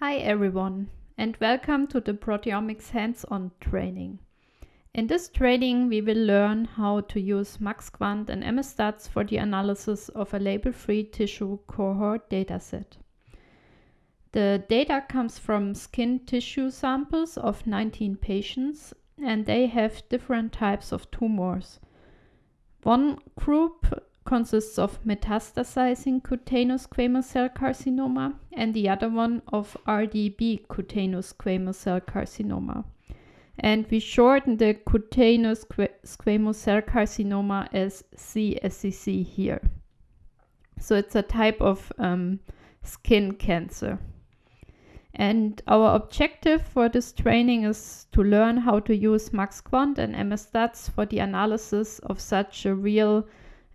Hi everyone and welcome to the proteomics hands-on training. In this training we will learn how to use MaxQuant and MSStats for the analysis of a label-free tissue cohort dataset. The data comes from skin tissue samples of 19 patients and they have different types of tumors. One group consists of metastasizing cutaneous squamous cell carcinoma and the other one of RDEB cutaneous squamous cell carcinoma. And we shorten the cutaneous squamous cell carcinoma as CSCC here. So it's a type of um, skin cancer. And our objective for this training is to learn how to use MaxQuant and MSStats for the analysis of such a real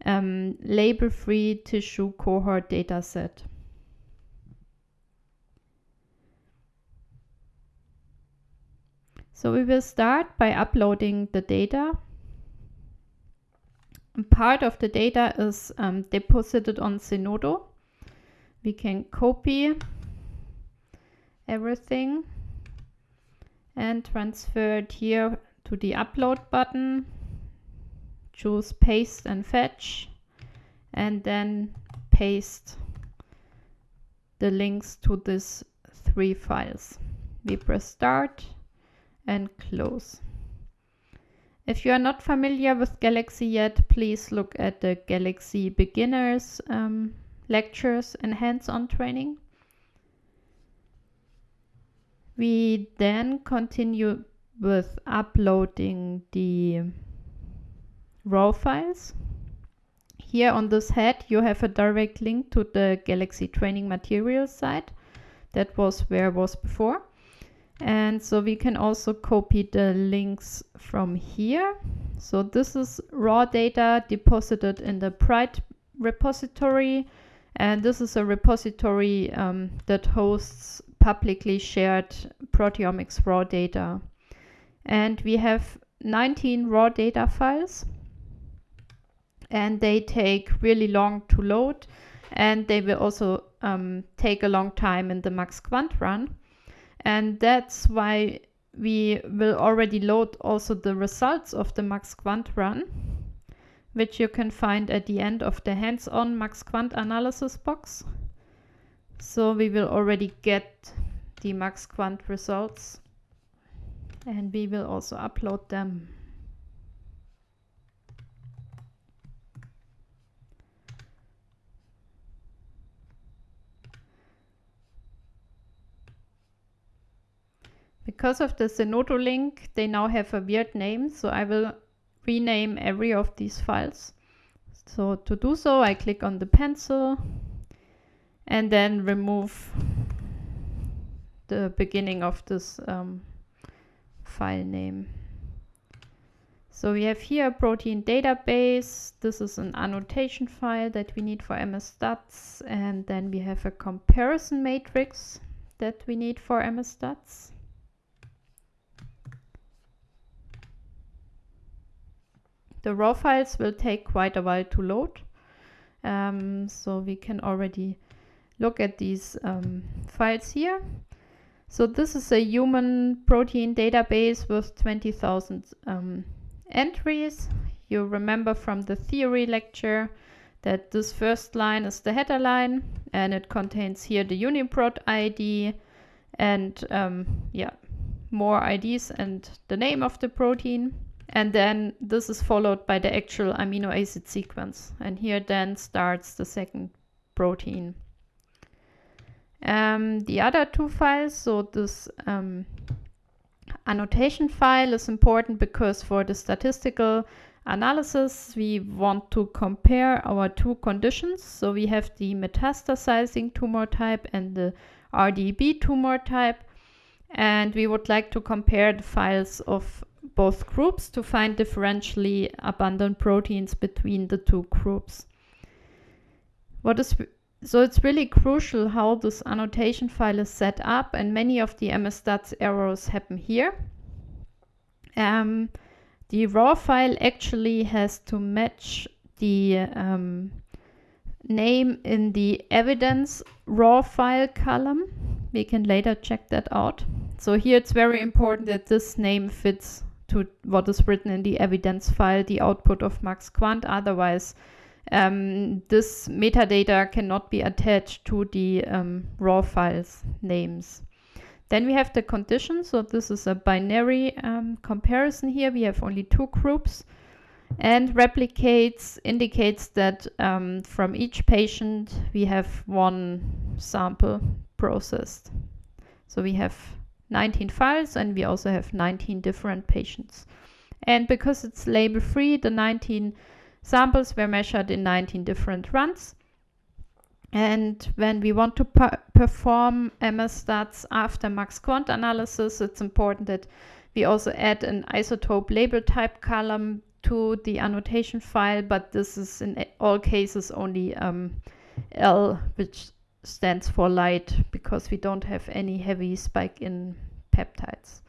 um, label-free tissue cohort dataset. So we will start by uploading the data. Part of the data is um, deposited on Zenodo. We can copy everything and transfer it here to the upload button choose paste and fetch and then paste the links to these three files. We press start and close. If you are not familiar with Galaxy yet, please look at the Galaxy beginners um, lectures and hands-on training. We then continue with uploading the raw files. Here on this head you have a direct link to the Galaxy training materials site. That was where it was before. And so we can also copy the links from here. So this is raw data deposited in the Pride repository. And this is a repository um, that hosts publicly shared proteomics raw data. And we have 19 raw data files and they take really long to load and they will also um, take a long time in the MaxQuant run. And that's why we will already load also the results of the MaxQuant run, which you can find at the end of the hands-on MaxQuant analysis box. So we will already get the MaxQuant results and we will also upload them. Because of the Zenodo link, they now have a weird name, so I will rename every of these files. So to do so, I click on the pencil and then remove the beginning of this um, file name. So we have here a protein database. This is an annotation file that we need for MSStats. And then we have a comparison matrix that we need for MSStats. The raw files will take quite a while to load. Um, so we can already look at these um, files here. So this is a human protein database with 20,000 um, entries. You remember from the theory lecture that this first line is the header line and it contains here the UniProt ID and um, yeah, more IDs and the name of the protein. And then this is followed by the actual amino acid sequence. And here then starts the second protein. Um, the other two files, so this um, annotation file is important because for the statistical analysis, we want to compare our two conditions. So we have the metastasizing tumor type and the RDEB tumor type. And we would like to compare the files of both groups to find differentially abundant proteins between the two groups. What is so it's really crucial how this annotation file is set up and many of the MSStats errors happen here. Um, the raw file actually has to match the um, name in the evidence raw file column We can later check that out. So here it's very important that this name fits to what is written in the evidence file, the output of MaxQuant. Otherwise, um, this metadata cannot be attached to the um, raw files names. Then we have the condition. So this is a binary um, comparison here. We have only two groups and replicates indicates that um, from each patient we have one sample processed. So we have 19 files and we also have 19 different patients. And because it's label free, the 19 samples were measured in 19 different runs. And when we want to perform MSStats after MaxQuant analysis, it's important that we also add an isotope label type column to the annotation file, but this is in all cases only um, L, which stands for light, because we don't have any heavy spike in peptides.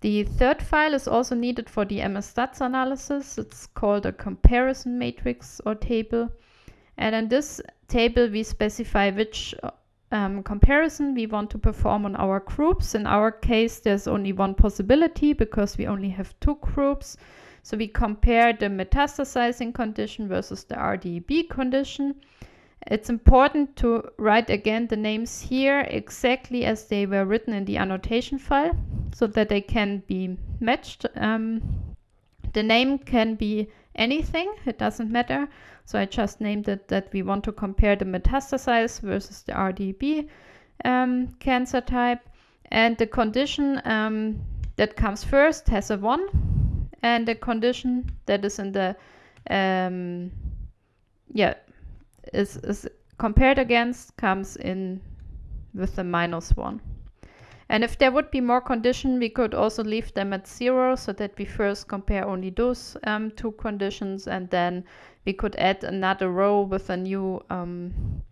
The third file is also needed for the MSStats analysis. It's called a comparison matrix or table. And in this table, we specify which um, comparison we want to perform on our groups. In our case, there's only one possibility because we only have two groups. So we compare the metastasizing condition versus the RDEB condition. It's important to write again the names here exactly as they were written in the annotation file so that they can be matched. Um, the name can be anything, it doesn't matter. So I just named it that we want to compare the metastasized versus the RDEB um, cancer type. And the condition um, that comes first has a 1 and the condition that is in the um, yeah is, is compared against comes in with the minus 1. And if there would be more condition, we could also leave them at zero so that we first compare only those um, two conditions and then we could add another row with a new um,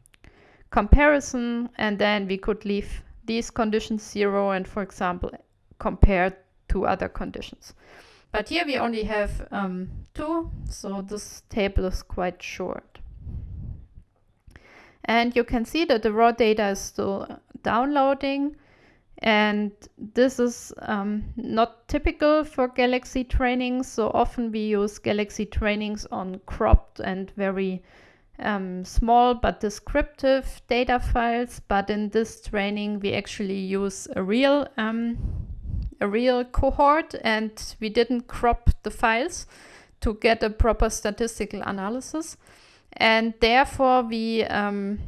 comparison and then we could leave these conditions zero and for example compare two other conditions. But here we only have um, two, so this table is quite short. And you can see that the raw data is still downloading. And this is um, not typical for Galaxy trainings. So often we use Galaxy trainings on cropped and very um, small but descriptive data files. But in this training, we actually use a real um, a real cohort and we didn't crop the files to get a proper statistical analysis. And therefore we um,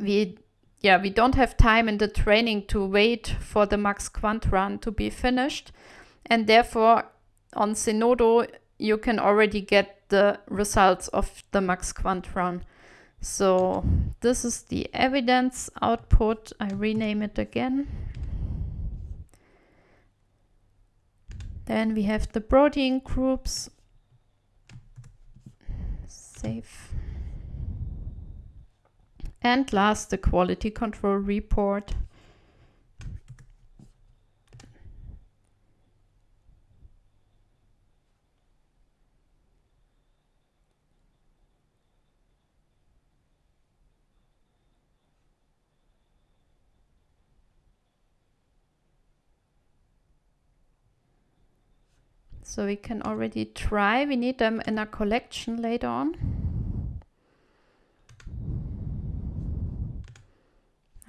we yeah, we don't have time in the training to wait for the MaxQuant run to be finished. And therefore, on Zenodo, you can already get the results of the MaxQuant run. So this is the evidence output. I rename it again. Then we have the protein groups. And last, the quality control report. So we can already try. We need them in a collection later on.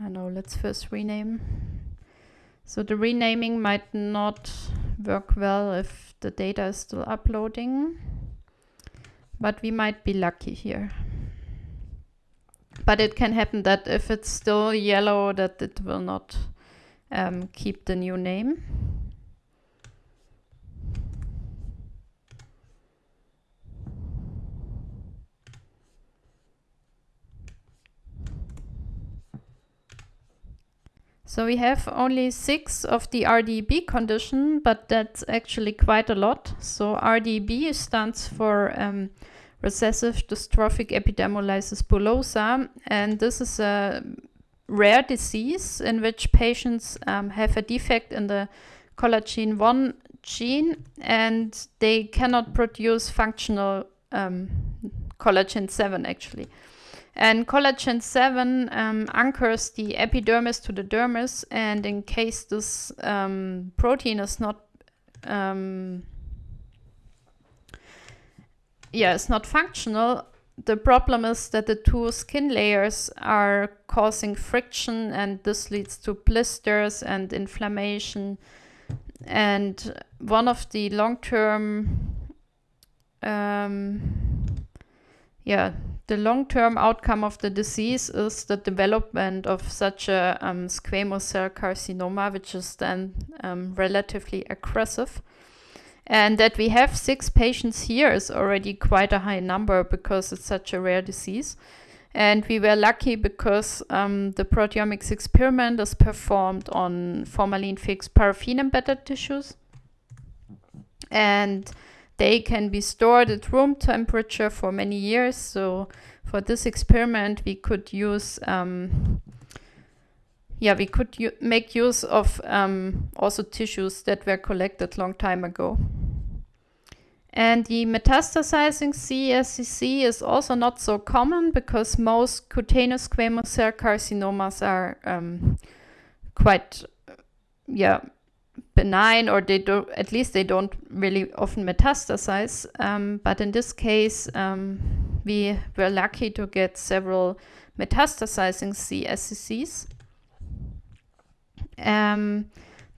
I know, let's first rename. So the renaming might not work well if the data is still uploading, but we might be lucky here. But it can happen that if it's still yellow, that it will not um, keep the new name. So we have only six of the RDEB condition, but that's actually quite a lot. So RDEB stands for um, recessive dystrophic epidermolysis bullosa, and this is a rare disease in which patients um, have a defect in the collagen 1 gene and they cannot produce functional um, collagen 7 actually. And collagen 7 um, anchors the epidermis to the dermis, and in case this um, protein is not um, yeah, it's not functional, the problem is that the two skin layers are causing friction and this leads to blisters and inflammation. And one of the long-term, um, yeah, the long-term outcome of the disease is the development of such a um, squamous cell carcinoma, which is then um, relatively aggressive. And that we have six patients here is already quite a high number because it's such a rare disease. And we were lucky because um, the proteomics experiment is performed on formalin fixed paraffin embedded tissues. And they can be stored at room temperature for many years. So for this experiment, we could use, um, yeah, we could make use of um, also tissues that were collected long time ago. And the metastasizing CSCC is also not so common because most cutaneous squamous cell carcinomas are um, quite, yeah, benign or they do at least they don't really often metastasize. Um, but in this case, um, we were lucky to get several metastasizing CSCCs. Um,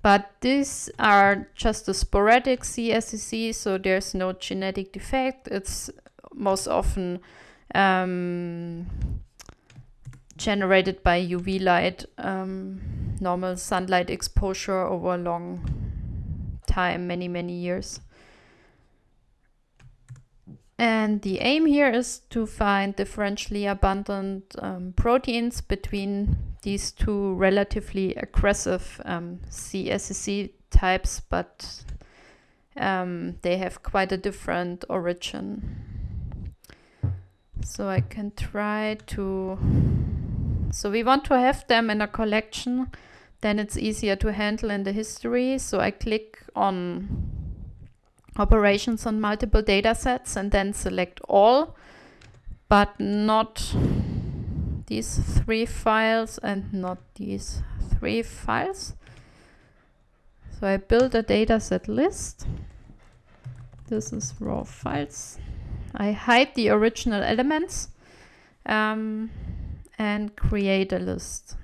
but these are just a sporadic CSCC, so there's no genetic defect. It's most often um, generated by UV light, um, normal sunlight exposure over a long time, many, many years. And the aim here is to find differentially abundant um, proteins between these two relatively aggressive um, types, but um, they have quite a different origin. So I can try to, so we want to have them in a collection, then it's easier to handle in the history. So I click on operations on multiple data sets and then select all, but not these three files and not these three files. So I build a dataset list. This is raw files. I hide the original elements um, and create a list.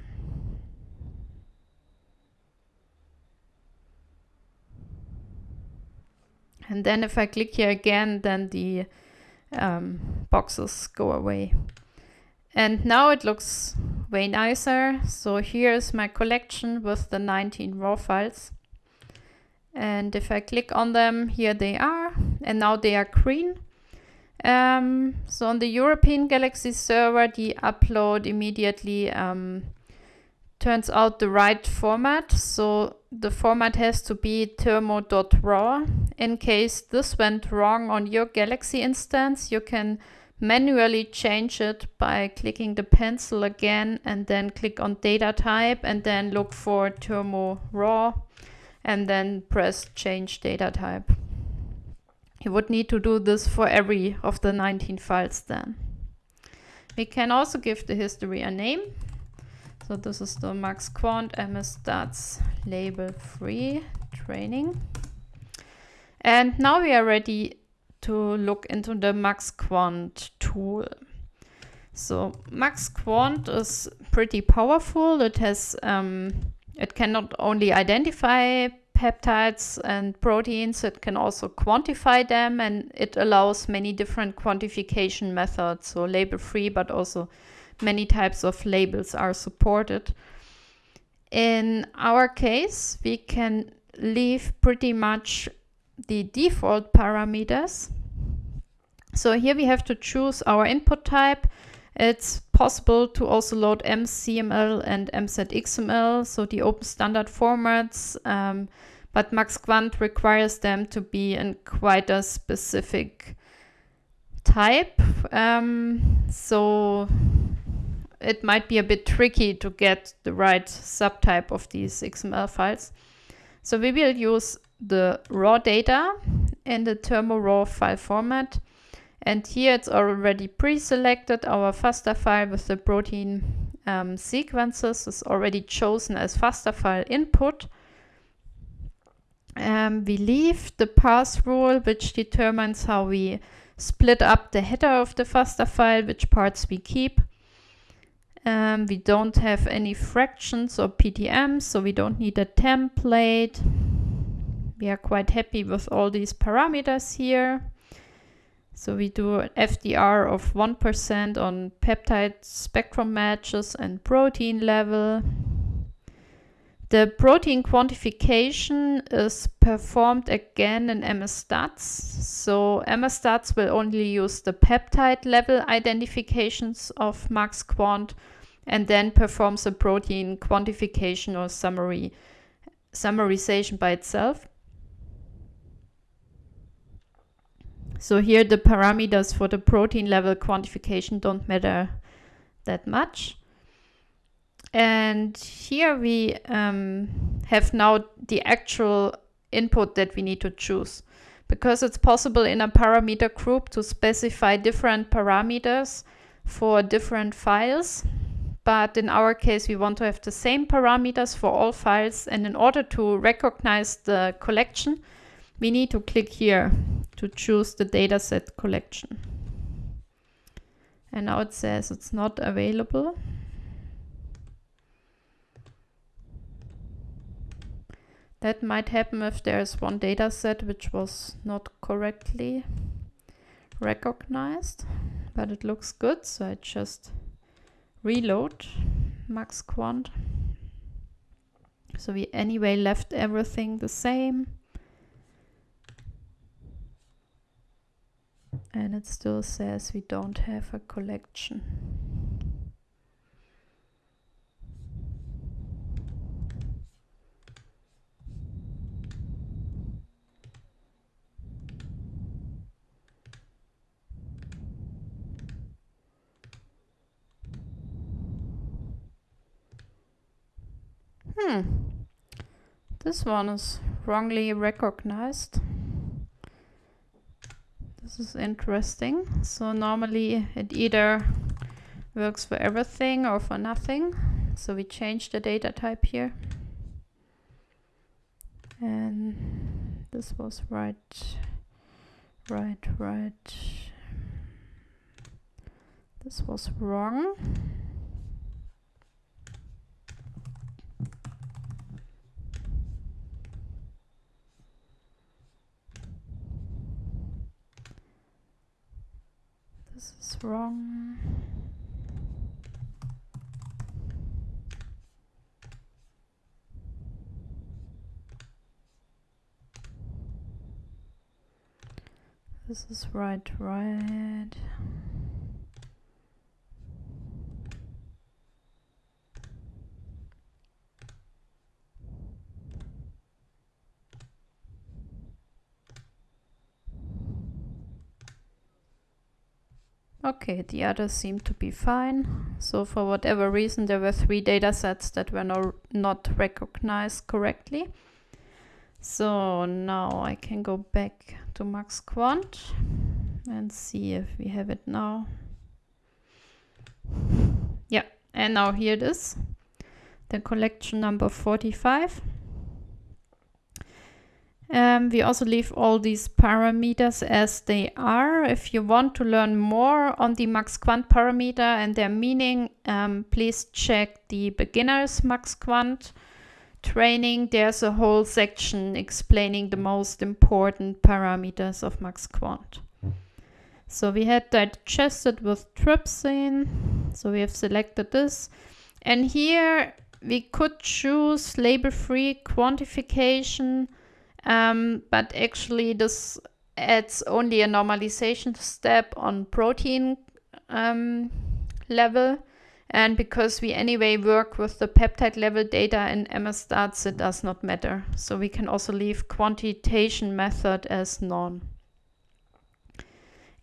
And then if I click here again, then the um, boxes go away. And now it looks way nicer. So here's my collection with the 19 raw files. And if I click on them, here they are. And now they are green. Um, so on the European Galaxy server, the upload immediately um, turns out the right format. So the format has to be thermo.raw. In case this went wrong on your Galaxy instance, you can manually change it by clicking the pencil again and then click on data type and then look for thermo raw and then press change data type. You would need to do this for every of the 19 files then. We can also give the history a name. So this is the MaxQuant MS Stats label free training. And now we are ready to look into the MaxQuant tool. So MaxQuant is pretty powerful. It has um, it can not only identify peptides and proteins, it can also quantify them and it allows many different quantification methods. So label free, but also many types of labels are supported. In our case, we can leave pretty much the default parameters. So here we have to choose our input type. It's possible to also load mzML and MZXML, so the open standard formats, um, but MaxQuant requires them to be in quite a specific type. Um, so it might be a bit tricky to get the right subtype of these XML files. So we will use the raw data in the thermo raw file format. And here it's already pre-selected. Our FASTA file with the protein um, sequences is already chosen as FASTA file input. Um, we leave the path rule, which determines how we split up the header of the FASTA file, which parts we keep. Um, we don't have any fractions or PTMs, so we don't need a template. We are quite happy with all these parameters here. So we do an FDR of 1% on peptide spectrum matches and protein level. The protein quantification is performed again in MSStats. So MSStats will only use the peptide level identifications of MaxQuant and then performs a protein quantification or summary summarization by itself. So here the parameters for the protein level quantification don't matter that much. And here we um, have now the actual input that we need to choose. Because it's possible in a parameter group to specify different parameters for different files. But in our case, we want to have the same parameters for all files. And in order to recognize the collection, we need to click here to choose the dataset collection. And now it says it's not available. That might happen if there's one dataset which was not correctly recognized, but it looks good, so I just reload MaxQuant. So we anyway left everything the same. And it still says we don't have a collection. Hmm. This one is wrongly recognized. This is interesting. So normally it either works for everything or for nothing. So we change the data type here. And this was right, right, right. This was wrong. Wrong. This is right, right. Okay, the others seem to be fine. So for whatever reason, there were three data sets that were no, not recognized correctly. So now I can go back to MaxQuant and see if we have it now. Yeah, and now here it is, the collection number 45. Um, we also leave all these parameters as they are. If you want to learn more on the MaxQuant parameter and their meaning, um, please check the beginners MaxQuant training. There's a whole section explaining the most important parameters of MaxQuant. So we had digested with trypsin. So we have selected this. And here we could choose label-free quantification um, but actually this adds only a normalization step on protein um, level. And because we anyway work with the peptide level data in MSStats, it does not matter. So we can also leave quantitation method as none.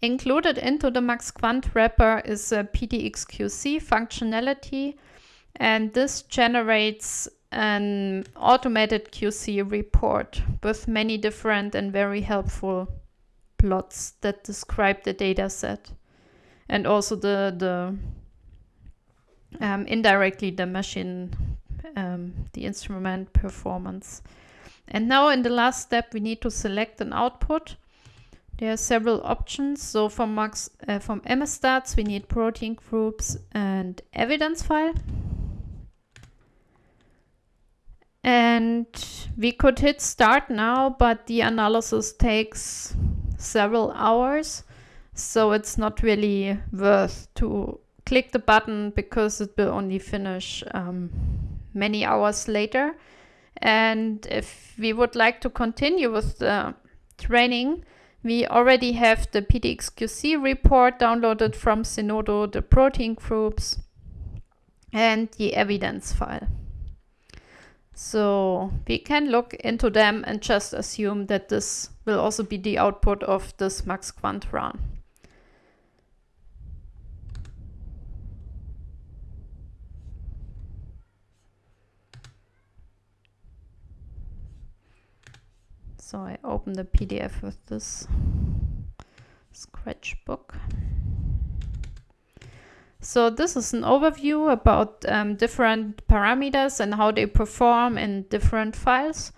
Included into the MaxQuant wrapper is a PTXQC functionality, and this generates an automated QC report with many different and very helpful plots that describe the data set and also the, the um, indirectly the machine, um, the instrument performance. And now in the last step, we need to select an output. There are several options. So from, Max, uh, from we need protein groups and evidence file. And we could hit start now, but the analysis takes several hours. So it's not really worth to click the button because it will only finish um, many hours later. And if we would like to continue with the training, we already have the PTXQC report downloaded from Zenodo, the protein groups, and the evidence file. So we can look into them and just assume that this will also be the output of this MaxQuant run. So I open the PDF with this Scratchbook. So this is an overview about um, different parameters and how they perform in different files.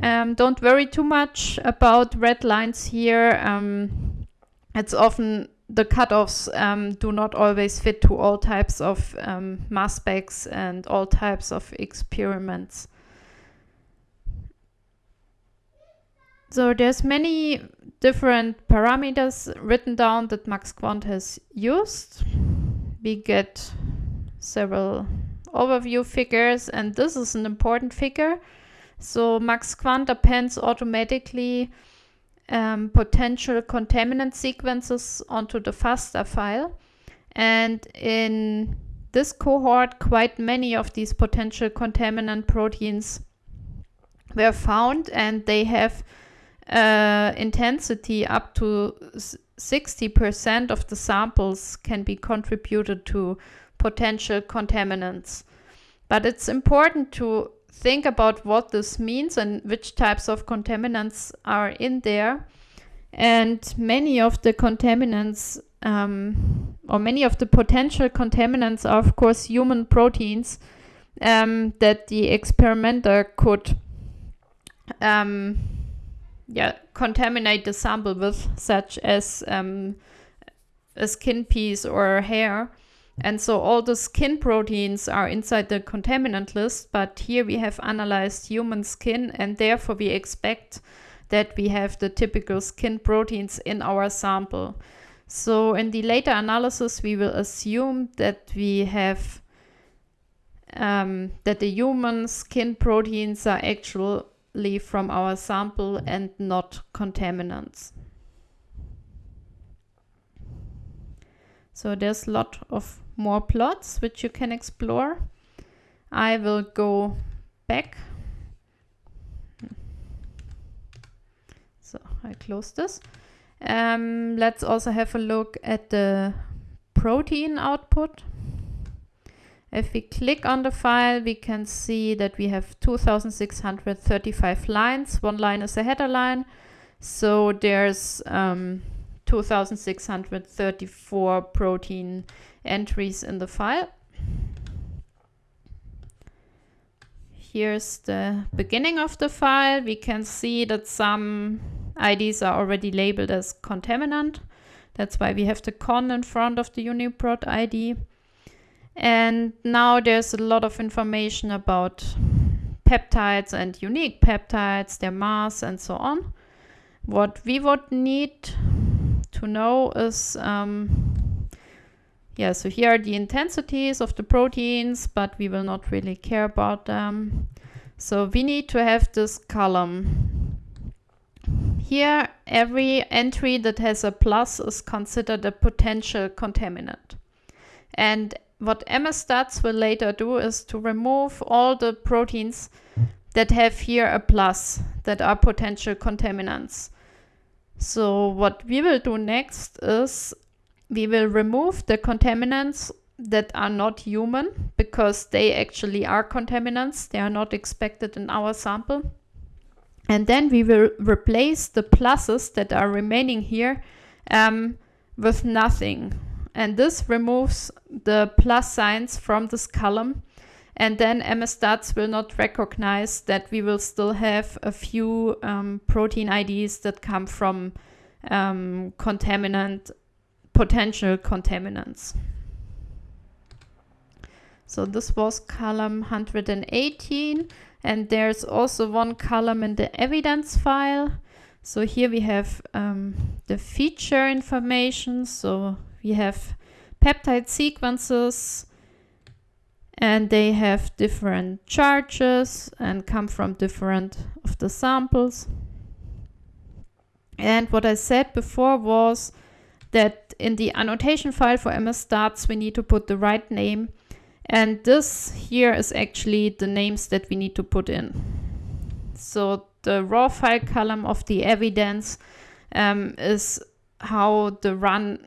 Um, don't worry too much about red lines here. Um, it's often the cutoffs um, do not always fit to all types of um, mass specs and all types of experiments. So there's many different parameters written down that MaxQuant has used. We get several overview figures and this is an important figure. So max MaxQuant appends automatically um, potential contaminant sequences onto the FASTA file. And in this cohort, quite many of these potential contaminant proteins were found and they have uh, intensity up to 60% of the samples can be contributed to potential contaminants. But it's important to think about what this means and which types of contaminants are in there. And many of the contaminants, um, or many of the potential contaminants, are of course human proteins um, that the experimenter could um, yeah, contaminate the sample with, such as um, a skin piece or hair. And so all the skin proteins are inside the contaminant list, but here we have analyzed human skin and therefore we expect that we have the typical skin proteins in our sample. So in the later analysis, we will assume that we have um, that the human skin proteins are actual from our sample and not contaminants. So there's a lot of more plots which you can explore. I will go back. So I close this. Um, let's also have a look at the protein output. If we click on the file, we can see that we have 2635 lines. One line is a header line. So there's um, 2634 protein entries in the file. Here's the beginning of the file. We can see that some IDs are already labeled as contaminant. That's why we have the con in front of the UniProt ID. And now there's a lot of information about peptides and unique peptides, their mass, and so on. What we would need to know is, um, yeah, so here are the intensities of the proteins, but we will not really care about them. So we need to have this column. Here, every entry that has a plus is considered a potential contaminant. And what MSStats will later do is to remove all the proteins that have here a plus that are potential contaminants. So what we will do next is we will remove the contaminants that are not human because they actually are contaminants. They are not expected in our sample. And then we will replace the pluses that are remaining here um, with nothing. And this removes the plus signs from this column. And then MSStats will not recognize that we will still have a few um, protein IDs that come from um, contaminant, potential contaminants. So this was column 118 and there's also one column in the evidence file. So here we have um, the feature information. So we have peptide sequences and they have different charges and come from different of the samples. And what I said before was that in the annotation file for MS MSStats we need to put the right name and this here is actually the names that we need to put in. So the raw file column of the evidence um, is how the run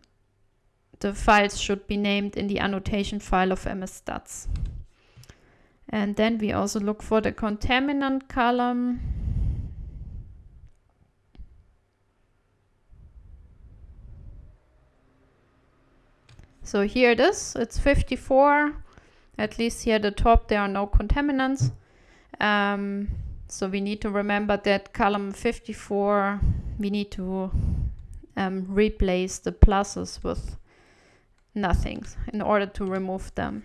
the files should be named in the annotation file of MSStats. And then we also look for the contaminant column. So here it is, it's 54 at least here at the top, there are no contaminants. Um, so we need to remember that column 54, we need to um, replace the pluses with nothings in order to remove them.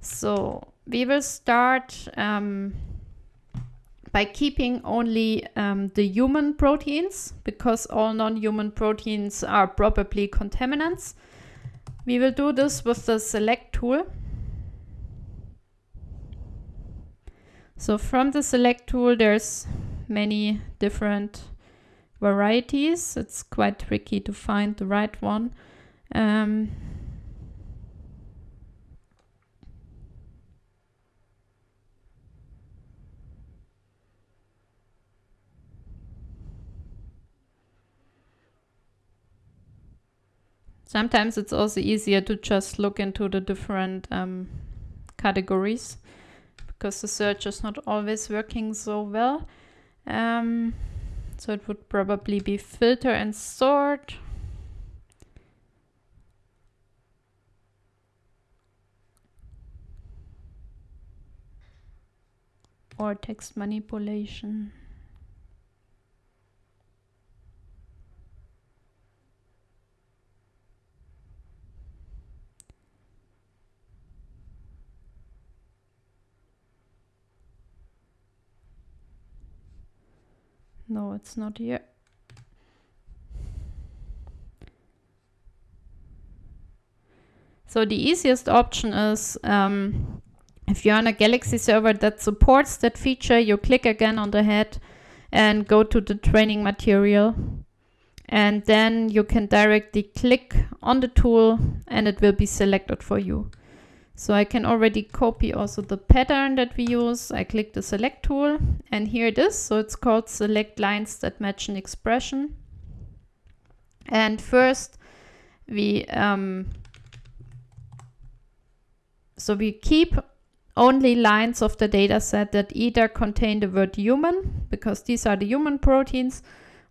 So we will start um, by keeping only um, the human proteins because all non-human proteins are probably contaminants. We will do this with the select tool. So from the select tool, there's many different varieties. It's quite tricky to find the right one. Um, Sometimes it's also easier to just look into the different um, categories because the search is not always working so well. Um, so it would probably be filter and sort. Or text manipulation. No, it's not here. So the easiest option is um, if you're on a Galaxy server that supports that feature, you click again on the head and go to the training material. And then you can directly click on the tool and it will be selected for you. So I can already copy also the pattern that we use. I click the select tool and here it is. So it's called select lines that match an expression. And first we, um, so we keep only lines of the data set that either contain the word human, because these are the human proteins,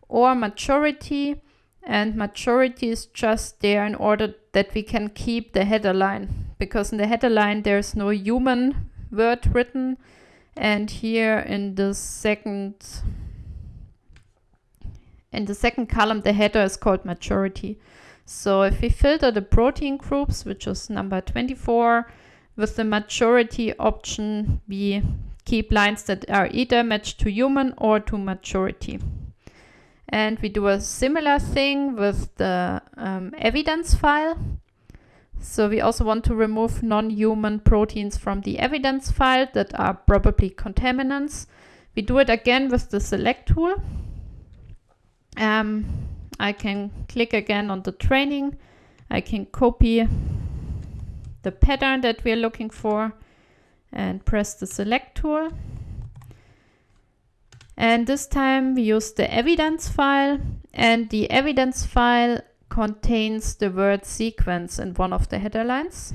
or majority. And majority is just there in order that we can keep the header line because in the header line there's no human word written and here in the second in the second column the header is called majority so if we filter the protein groups which is number 24 with the majority option we keep lines that are either matched to human or to majority and we do a similar thing with the um, evidence file so we also want to remove non-human proteins from the evidence file that are probably contaminants. We do it again with the select tool. Um, I can click again on the training. I can copy the pattern that we're looking for and press the select tool. And this time we use the evidence file and the evidence file contains the word sequence in one of the header lines.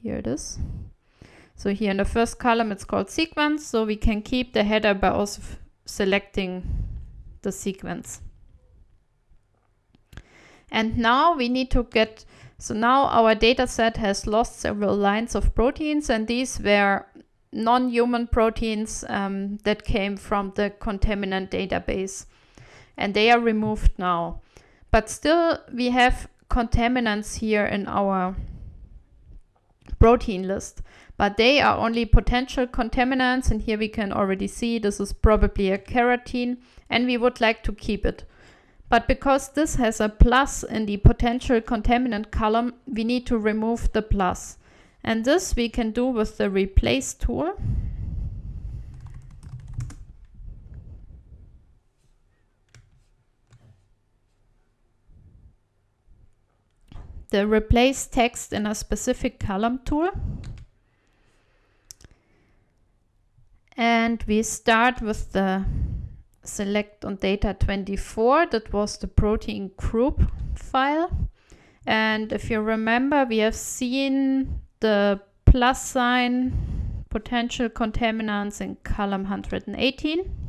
Here it is. So here in the first column it's called sequence, so we can keep the header by also selecting the sequence. And now we need to get, so now our data set has lost several lines of proteins and these were non-human proteins um, that came from the contaminant database and they are removed now. But still we have contaminants here in our protein list, but they are only potential contaminants and here we can already see this is probably a keratin and we would like to keep it. But because this has a plus in the potential contaminant column, we need to remove the plus. And this we can do with the replace tool. The replace text in a specific column tool. And we start with the select on data 24 that was the protein group file. And if you remember we have seen the plus sign potential contaminants in column 118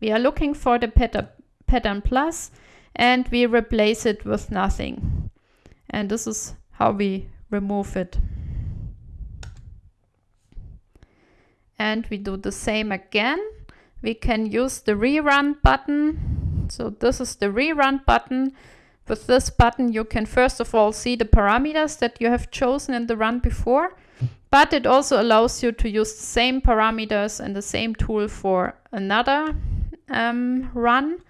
we are looking for the pattern, pattern plus and we replace it with nothing. And this is how we remove it. And we do the same again we can use the rerun button. So this is the rerun button. With this button, you can first of all see the parameters that you have chosen in the run before, but it also allows you to use the same parameters and the same tool for another um, run.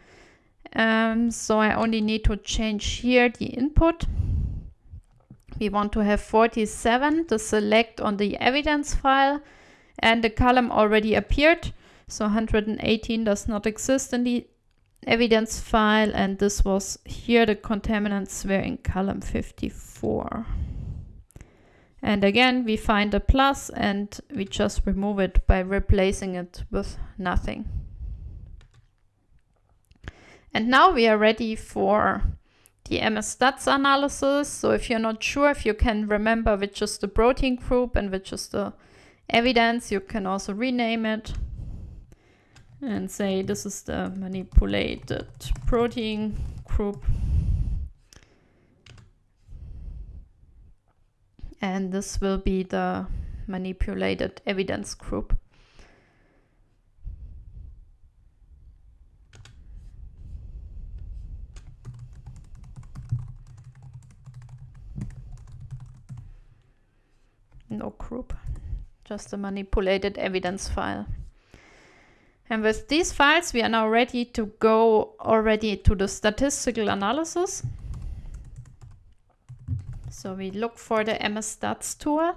Um, so I only need to change here the input. We want to have 47 to select on the evidence file and the column already appeared. So 118 does not exist in the evidence file and this was here the contaminants were in column 54. And again we find a plus and we just remove it by replacing it with nothing. And now we are ready for the MSStats analysis. So if you're not sure if you can remember which is the protein group and which is the evidence, you can also rename it and say this is the manipulated protein group and this will be the manipulated evidence group. No group, just a manipulated evidence file. And with these files, we are now ready to go already to the statistical analysis. So we look for the MSStats tool.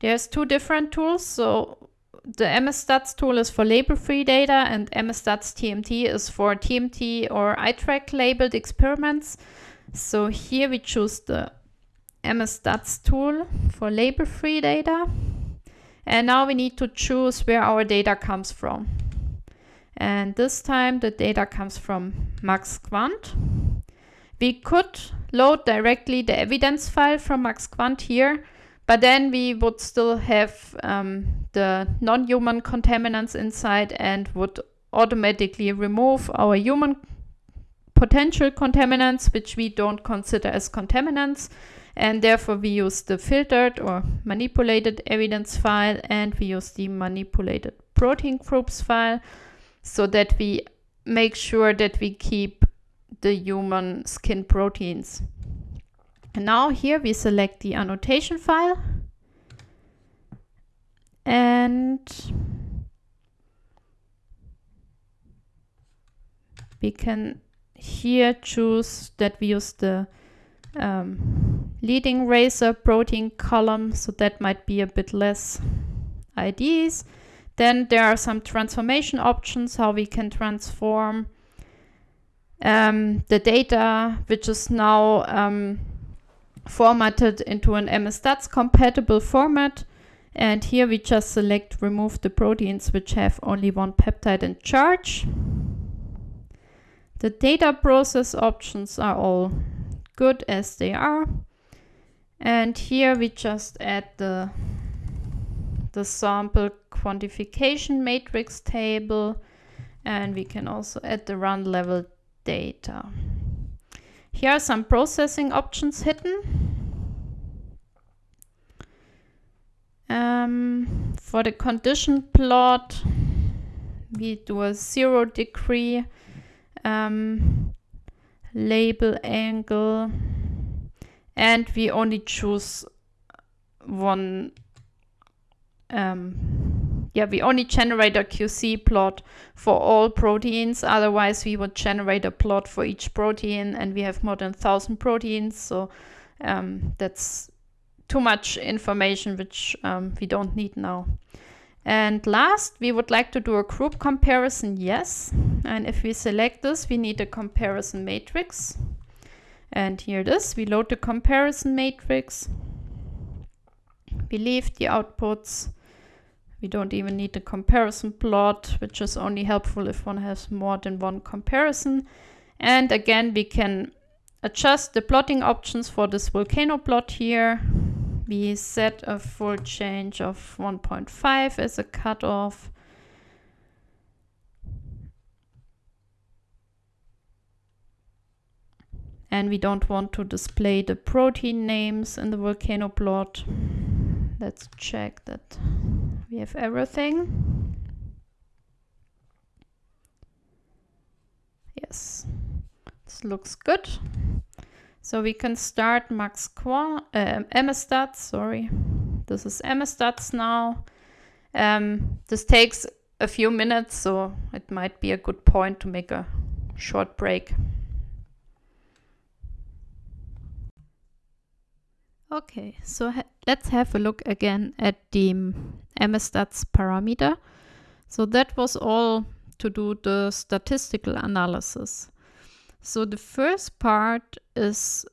There's two different tools. So the MSStats tool is for label-free data and MSStats TMT is for TMT or iTRAQ labeled experiments. So here we choose the MSStats tool for label-free data. And now we need to choose where our data comes from. And this time the data comes from MaxQuant. We could load directly the evidence file from MaxQuant here, but then we would still have um, the non-human contaminants inside and would automatically remove our human potential contaminants, which we don't consider as contaminants and therefore we use the filtered or manipulated evidence file and we use the manipulated protein groups file so that we make sure that we keep the human skin proteins. And now here we select the annotation file and we can here choose that we use the um, leading razor protein column, so that might be a bit less IDs. Then there are some transformation options, how we can transform um, the data, which is now um, formatted into an MSStats compatible format. And here we just select remove the proteins which have only one peptide in charge. The data process options are all good as they are. And here we just add the the sample quantification matrix table and we can also add the run level data. Here are some processing options hidden. Um, for the condition plot, we do a zero degree um, label angle and we only choose one um, yeah we only generate a QC plot for all proteins otherwise we would generate a plot for each protein and we have more than 1000 proteins so um, that's too much information which um, we don't need now and last, we would like to do a group comparison, yes. And if we select this, we need a comparison matrix. And here it is, we load the comparison matrix. We leave the outputs. We don't even need the comparison plot, which is only helpful if one has more than one comparison. And again, we can adjust the plotting options for this volcano plot here we set a fold change of 1.5 as a cutoff. And we don't want to display the protein names in the volcano plot. Let's check that we have everything. Yes, this looks good. So we can start max MSStats, sorry. This is MSStats now. Um, this takes a few minutes, so it might be a good point to make a short break. Okay, so ha let's have a look again at the MSStats parameter. So that was all to do the statistical analysis. So the first part is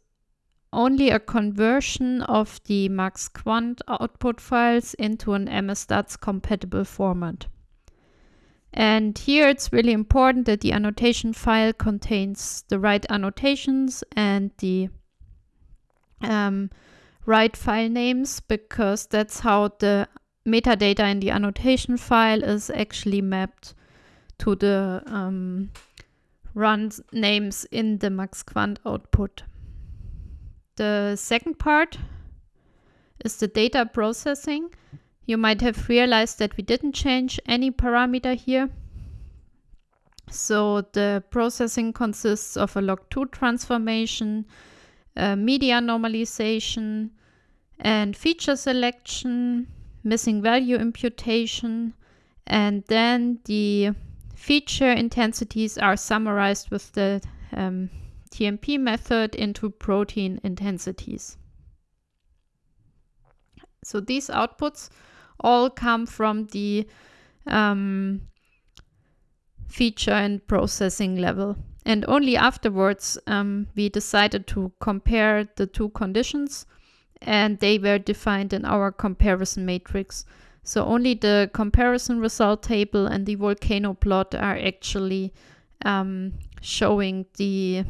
only a conversion of the MaxQuant output files into an MSStats compatible format. And here it's really important that the annotation file contains the right annotations and the um, right file names because that's how the metadata in the annotation file is actually mapped to the um, run names in the MaxQuant output. The second part is the data processing. You might have realized that we didn't change any parameter here. So the processing consists of a log2 transformation, a median normalization, and feature selection, missing value imputation, and then the Feature intensities are summarized with the um, TMP method into protein intensities. So these outputs all come from the um, feature and processing level. And only afterwards um, we decided to compare the two conditions and they were defined in our comparison matrix. So only the comparison result table and the volcano plot are actually um, showing the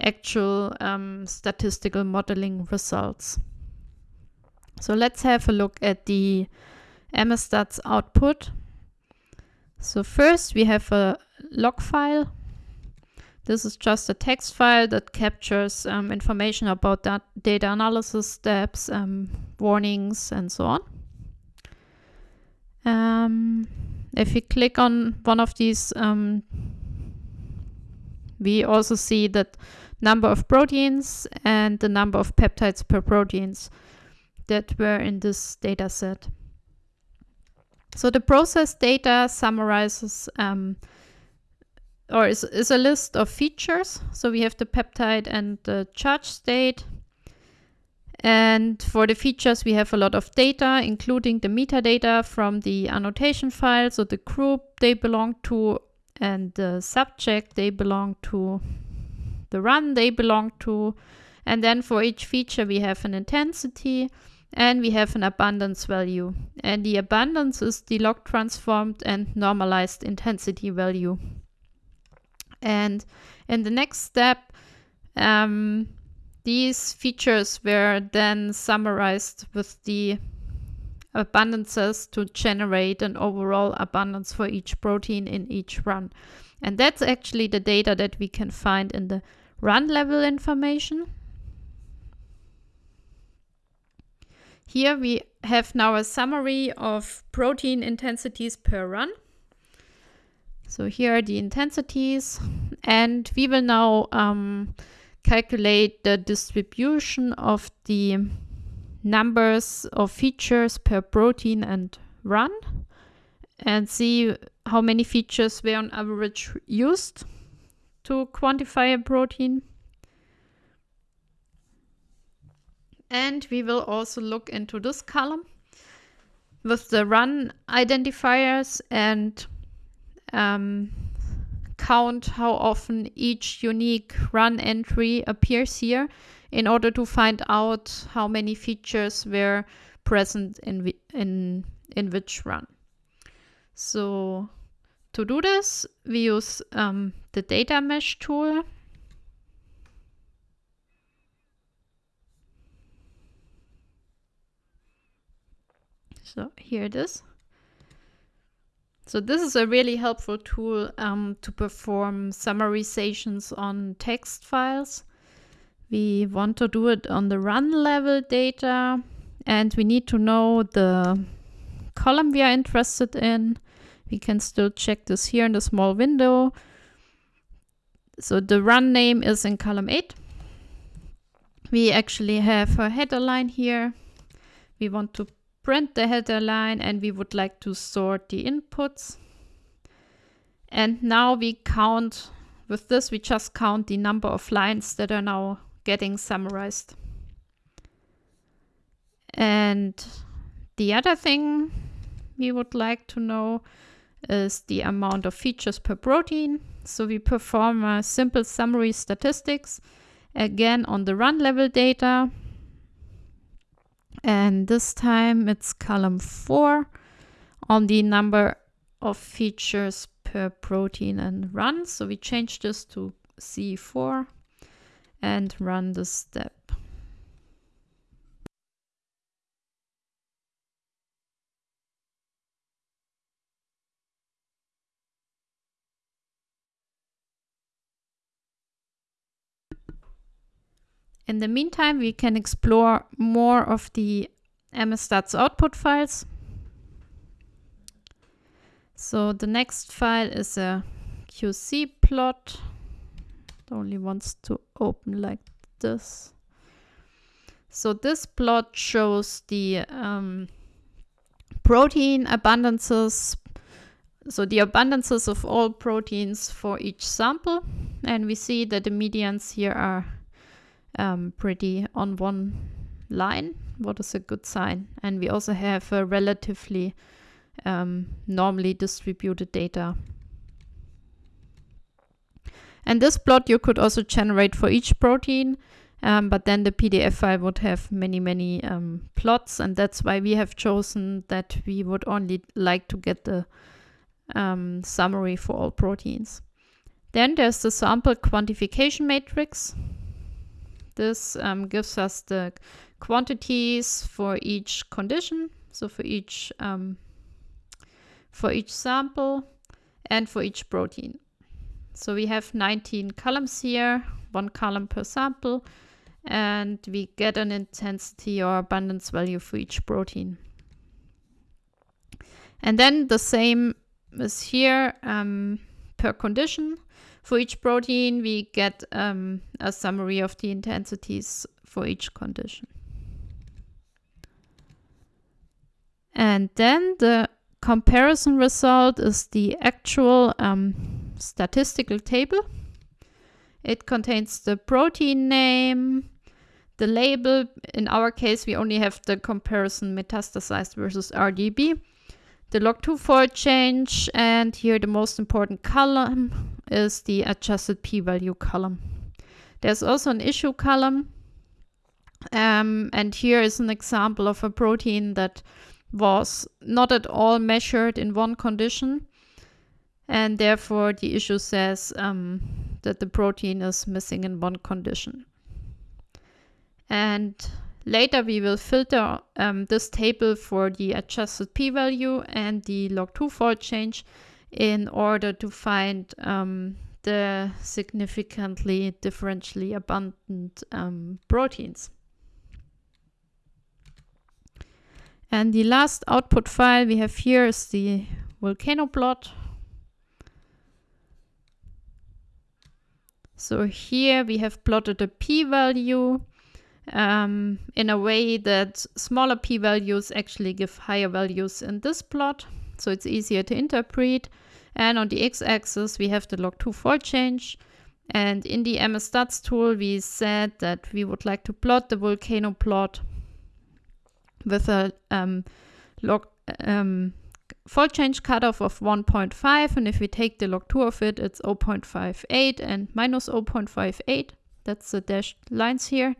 actual um, statistical modeling results. So let's have a look at the MSStats output. So first we have a log file. This is just a text file that captures um, information about that data analysis steps, um, warnings, and so on. Um, if we click on one of these, um, we also see that number of proteins and the number of peptides per proteins that were in this data set. So the process data summarizes um, or is, is a list of features. So we have the peptide and the charge state. And for the features, we have a lot of data, including the metadata from the annotation file, so the group they belong to and the subject they belong to, the run they belong to. And then for each feature, we have an intensity and we have an abundance value. And the abundance is the log transformed and normalized intensity value. And in the next step, um, these features were then summarized with the abundances to generate an overall abundance for each protein in each run. And that's actually the data that we can find in the run level information. Here we have now a summary of protein intensities per run. So here are the intensities and we will now um, calculate the distribution of the numbers of features per protein and run and see how many features were on average used to quantify a protein. And we will also look into this column with the run identifiers and um, count how often each unique run entry appears here in order to find out how many features were present in, in, in which run. So to do this, we use um, the Datamash tool. So here it is. So this is a really helpful tool um, to perform summarizations on text files. We want to do it on the run level data and we need to know the column we are interested in. We can still check this here in the small window. So the run name is in column 8. We actually have a header line here. We want to print the header line and we would like to sort the inputs. And now we count, with this we just count the number of lines that are now getting summarized. And the other thing we would like to know is the amount of features per protein. So we perform a simple summary statistics again on the run level data and this time it's column 4 on the number of features per protein and run. So we change this to C4 and run the step. In the meantime, we can explore more of the MSStats output files. So the next file is a QC plot. It only wants to open like this. So this plot shows the um, protein abundances, so the abundances of all proteins for each sample. And we see that the medians here are um, pretty on one line, what is a good sign. And we also have a relatively um, normally distributed data. And this plot you could also generate for each protein, um, but then the PDF file would have many, many um, plots, and that's why we have chosen that we would only like to get the um, summary for all proteins. Then there's the sample quantification matrix. This um, gives us the quantities for each condition, so for each um, for each sample and for each protein. So we have 19 columns here, one column per sample, and we get an intensity or abundance value for each protein. And then the same is here um, per condition. For each protein, we get um, a summary of the intensities for each condition. And then the comparison result is the actual um, statistical table. It contains the protein name, the label. In our case, we only have the comparison metastasized versus RDEB the log2 fold change and here the most important column is the adjusted p-value column. There's also an issue column um, and here is an example of a protein that was not at all measured in one condition and therefore the issue says um, that the protein is missing in one condition. And Later we will filter um, this table for the adjusted p-value and the log2 fold change in order to find um, the significantly differentially abundant um, proteins. And the last output file we have here is the volcano plot. So here we have plotted a p-value um, in a way that smaller p-values actually give higher values in this plot. So it's easier to interpret. And on the x-axis, we have the log2 fold change. And in the MSStats tool, we said that we would like to plot the volcano plot with a um, log um, fold change cutoff of 1.5. And if we take the log 2 of it, it's 0.58 and minus 0.58. That's the dashed lines here.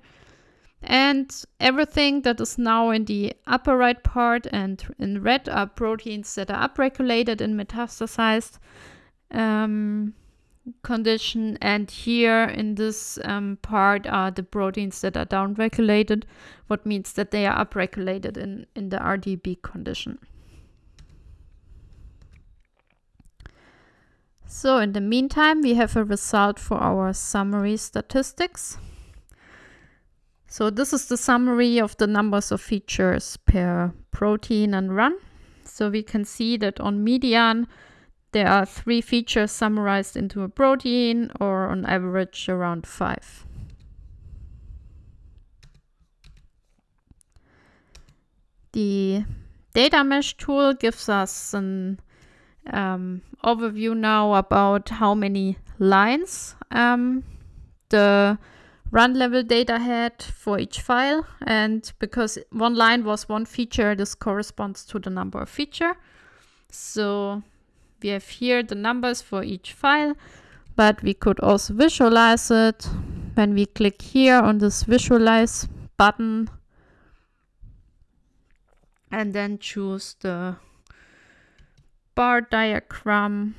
And everything that is now in the upper right part and in red are proteins that are upregulated in metastasized um, condition. And here in this um, part are the proteins that are downregulated, what means that they are upregulated in, in the RDEB condition. So in the meantime, we have a result for our summary statistics. So this is the summary of the numbers of features per protein and run. So we can see that on median, there are three features summarized into a protein or on average around five. The Datamash tool gives us an um, overview now about how many lines um, the run level data had for each file. And because one line was one feature, this corresponds to the number of feature. So we have here the numbers for each file, but we could also visualize it when we click here on this visualize button and then choose the bar diagram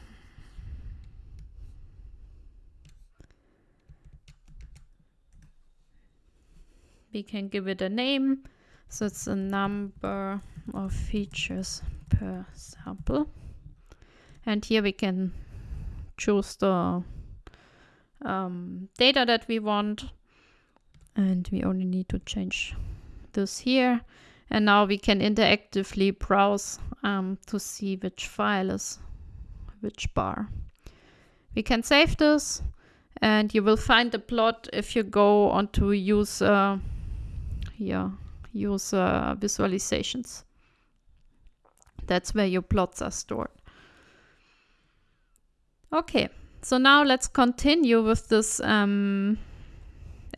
we can give it a name. So it's a number of features per sample. And here we can choose the um, data that we want. And we only need to change this here. And now we can interactively browse um, to see which file is which bar. We can save this. And you will find the plot if you go on to use uh, here, use uh, visualizations. That's where your plots are stored. Okay, so now let's continue with this um,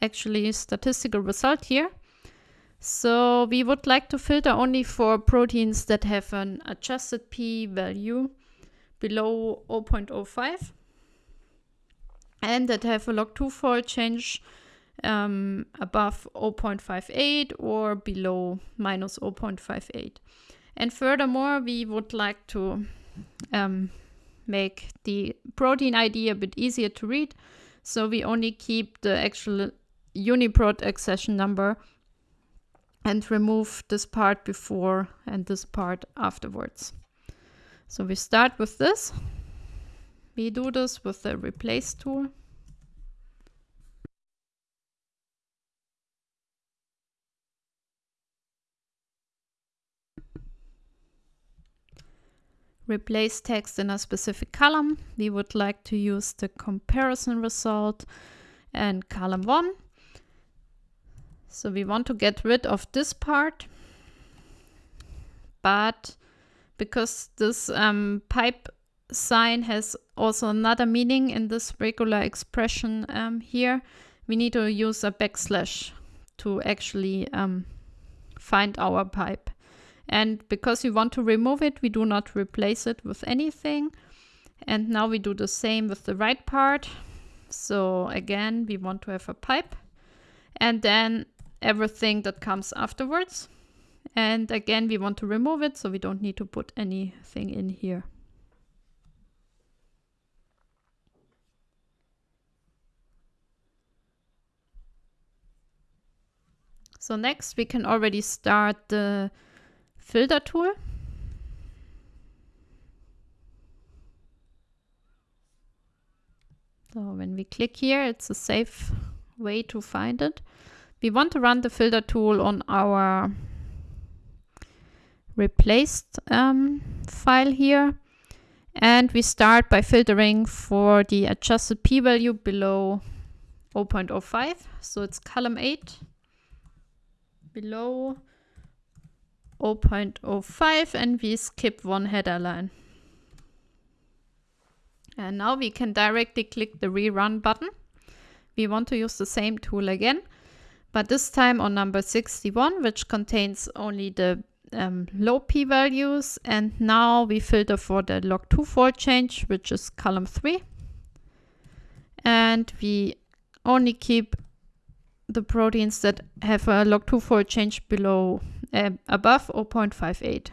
actually statistical result here. So we would like to filter only for proteins that have an adjusted p-value below 0.05 and that have a log2 fold change um, above 0.58 or below minus 0.58. And furthermore, we would like to um, make the protein ID a bit easier to read. So we only keep the actual UniProt accession number and remove this part before and this part afterwards. So we start with this. We do this with the replace tool. Replace text in a specific column. We would like to use the comparison result and column 1 so we want to get rid of this part, but because this um, pipe sign has also another meaning in this regular expression um, here, we need to use a backslash to actually um, find our pipe. And because we want to remove it, we do not replace it with anything. And now we do the same with the right part. So again, we want to have a pipe. And then everything that comes afterwards. And again, we want to remove it, so we don't need to put anything in here. So next we can already start the filter tool. So when we click here, it's a safe way to find it. We want to run the filter tool on our replaced um, file here. And we start by filtering for the adjusted p-value below 0.05. So it's column 8 below 0.05 and we skip one header line. And now we can directly click the rerun button. We want to use the same tool again, but this time on number 61, which contains only the um, low p-values. And now we filter for the log2 fold change, which is column 3. And we only keep the proteins that have a log2 fold change below uh, above 0.58.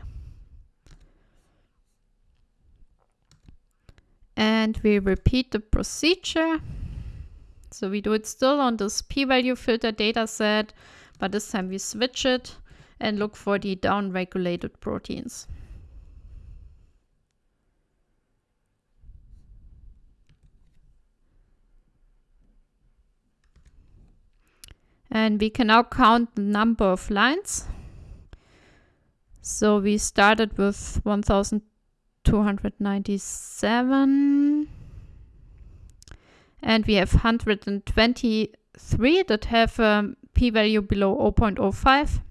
And we repeat the procedure. So we do it still on this p-value filter dataset, but this time we switch it and look for the down-regulated proteins. And we can now count the number of lines. So we started with 1297 and we have 123 that have a p-value below 0.05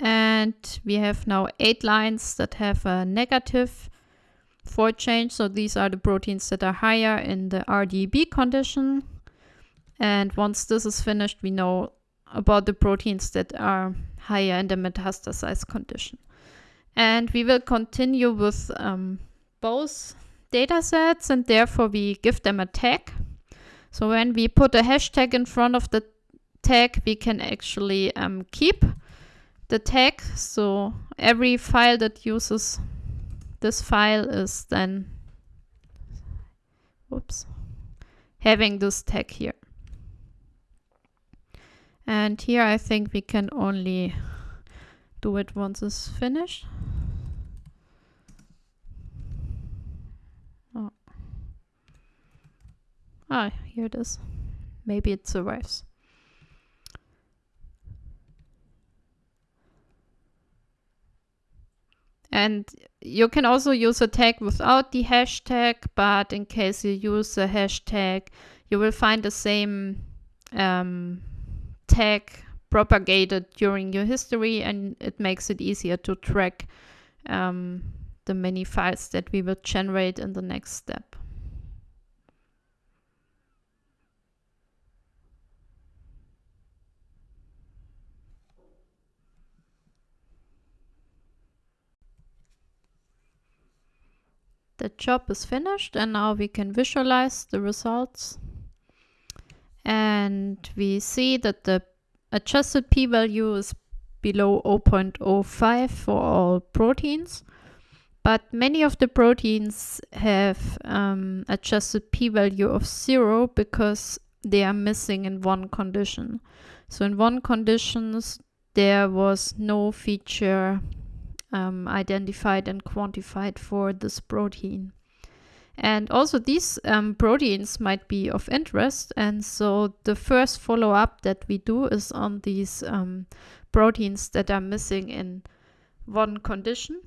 and we have now eight lines that have a negative fold change. So these are the proteins that are higher in the RDEB condition. And once this is finished, we know about the proteins that are higher in the metastasized condition. And we will continue with um, both data sets and therefore we give them a tag. So when we put a hashtag in front of the tag, we can actually um, keep the tag. So every file that uses this file is then, whoops, having this tag here. And here I think we can only do it once it's finished. Oh. Ah, here it is. Maybe it survives. And you can also use a tag without the hashtag, but in case you use a hashtag, you will find the same um, tag propagated during your history and it makes it easier to track um, the many files that we will generate in the next step. The job is finished and now we can visualize the results and we see that the adjusted p-value is below 0.05 for all proteins but many of the proteins have um, adjusted p-value of zero because they are missing in one condition. So in one conditions there was no feature um, identified and quantified for this protein and also these um, proteins might be of interest. And so the first follow up that we do is on these um, proteins that are missing in one condition.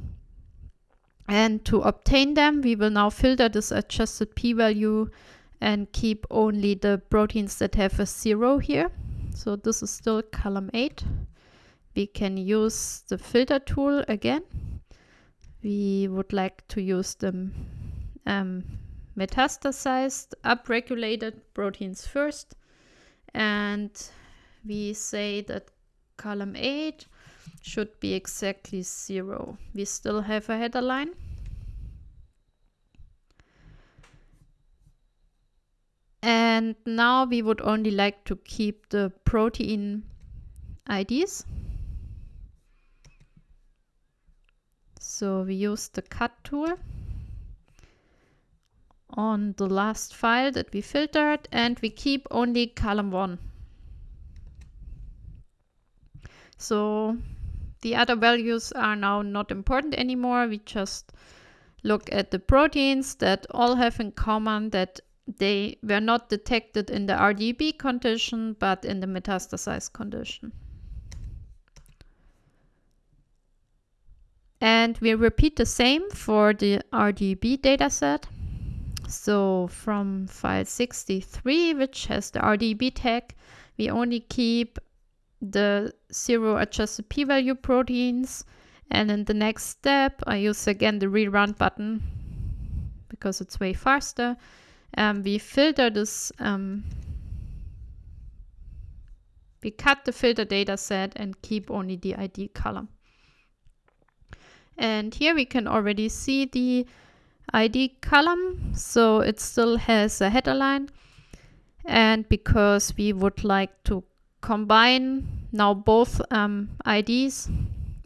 And to obtain them, we will now filter this adjusted p-value and keep only the proteins that have a zero here. So this is still column 8. We can use the filter tool again. We would like to use the um, metastasized, upregulated proteins first. And we say that column 8 should be exactly 0. We still have a header line. And now we would only like to keep the protein IDs. So we use the cut tool on the last file that we filtered and we keep only column 1. So the other values are now not important anymore. We just look at the proteins that all have in common that they were not detected in the RDEB condition, but in the metastasized condition. And we repeat the same for the RDEB dataset. So from file 63, which has the RDEB tag, we only keep the zero adjusted p-value proteins. And in the next step, I use again the rerun button because it's way faster. Um, we filter this, um, we cut the filter data set and keep only the ID column. And here we can already see the ID column. So it still has a header line. And because we would like to combine now both um, IDs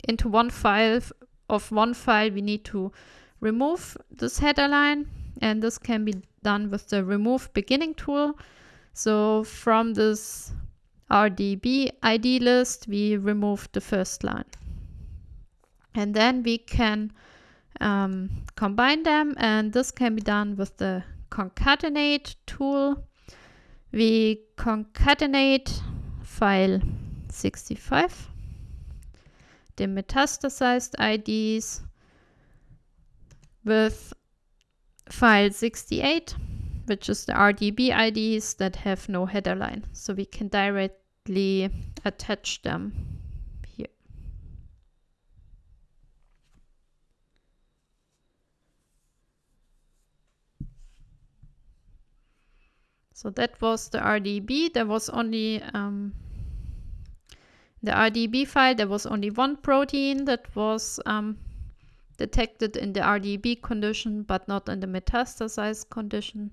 into one file of one file, we need to remove this header line. And this can be done with the remove beginning tool. So from this RDEB ID list, we remove the first line. And then we can um, combine them and this can be done with the concatenate tool. We concatenate file 65, the metastasized IDs with file 68, which is the RDEB IDs that have no header line. So we can directly attach them So that was the RDEB. There was only um, the RDEB file, there was only one protein that was um, detected in the RDEB condition, but not in the metastasized condition.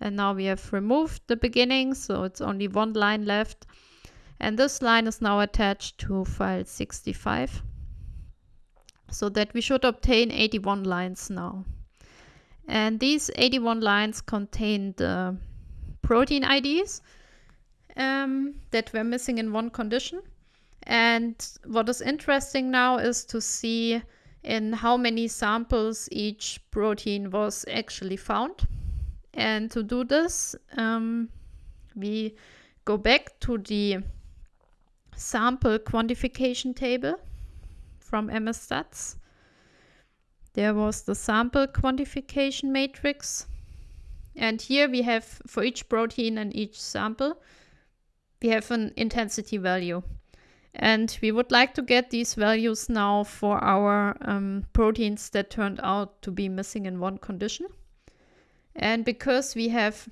And now we have removed the beginning, so it's only one line left. And this line is now attached to file 65. So that we should obtain 81 lines now. And these 81 lines contain the protein IDs um, that were missing in one condition. And what is interesting now is to see in how many samples each protein was actually found. And to do this, um, we go back to the sample quantification table from MSStats. There was the sample quantification matrix. And here we have for each protein and each sample, we have an intensity value. And we would like to get these values now for our um, proteins that turned out to be missing in one condition. And because we have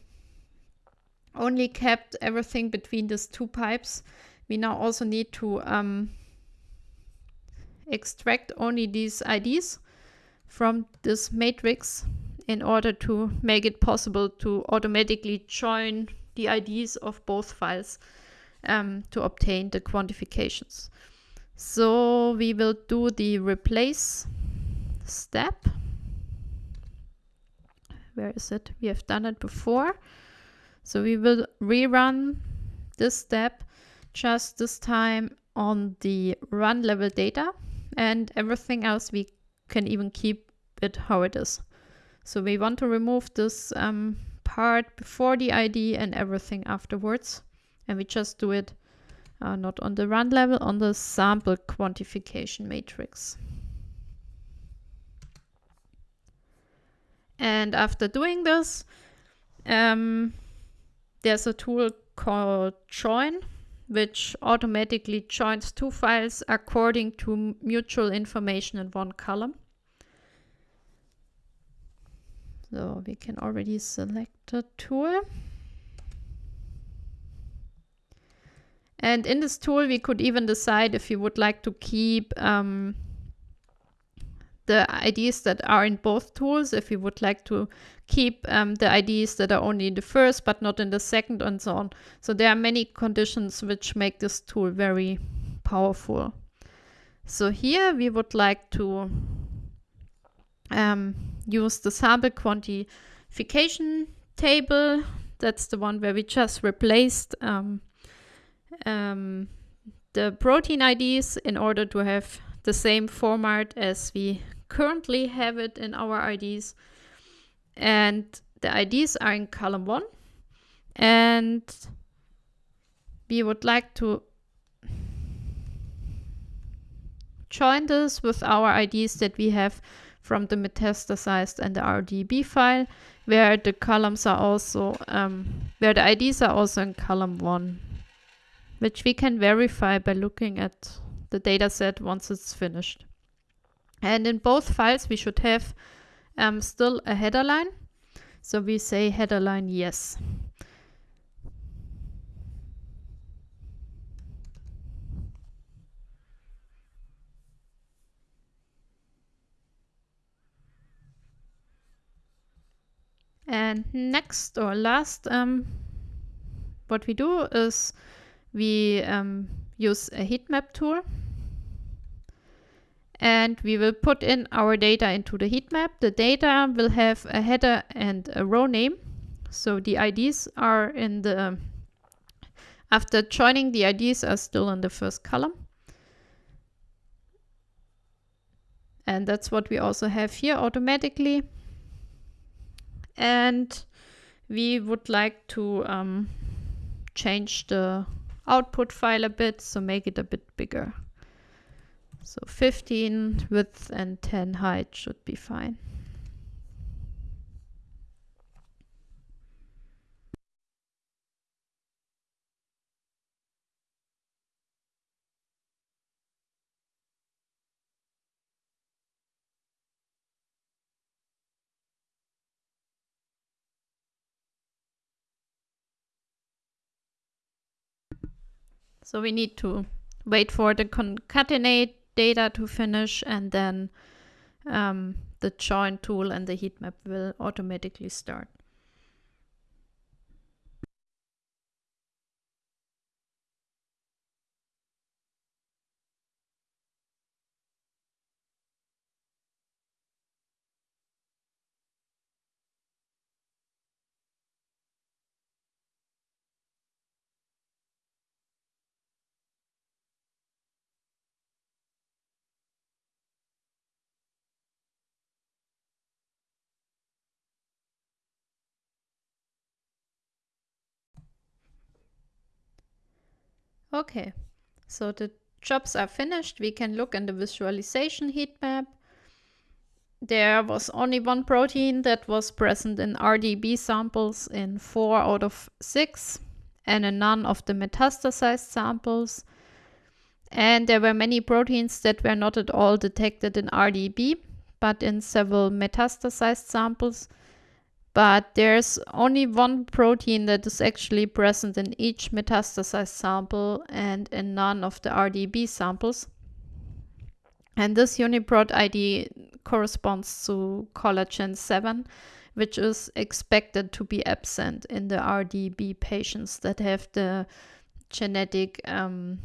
only kept everything between these two pipes, we now also need to um, extract only these IDs from this matrix in order to make it possible to automatically join the IDs of both files um, to obtain the quantifications. So we will do the replace step. Where is it? We have done it before. So we will rerun this step just this time on the run level data and everything else we can even keep it how it is. So we want to remove this um, part before the ID and everything afterwards and we just do it uh, not on the run level, on the sample quantification matrix. And after doing this, um, there's a tool called join, which automatically joins two files according to mutual information in one column. So we can already select a tool. And in this tool, we could even decide if you would like to keep um, the IDs that are in both tools, if you would like to keep um, the IDs that are only in the first but not in the second and so on. So there are many conditions which make this tool very powerful. So here we would like to um, use the sample quantification table. That's the one where we just replaced um, um, the protein IDs in order to have the same format as we currently have it in our IDs. And the IDs are in column one. And we would like to join this with our IDs that we have from the metastasized and the RDEB file, where the columns are also, um, where the IDs are also in column one, which we can verify by looking at the dataset once it's finished. And in both files, we should have um, still a header line. So we say header line yes. And next or last, um, what we do is we um, use a heat map tool and we will put in our data into the heat map. The data will have a header and a row name. So the IDs are in the, after joining the IDs are still in the first column. And that's what we also have here automatically. And we would like to um, change the output file a bit, so make it a bit bigger. So 15 width and 10 height should be fine. So we need to wait for the concatenate data to finish and then um, the join tool and the heat map will automatically start. Okay, so the jobs are finished. We can look in the visualization heat map. There was only one protein that was present in RDEB samples in four out of six and in none of the metastasized samples. And there were many proteins that were not at all detected in RDEB, but in several metastasized samples but there's only one protein that is actually present in each metastasized sample and in none of the RDEB samples. And this UniProt ID corresponds to collagen 7, which is expected to be absent in the RDEB patients that have the genetic um,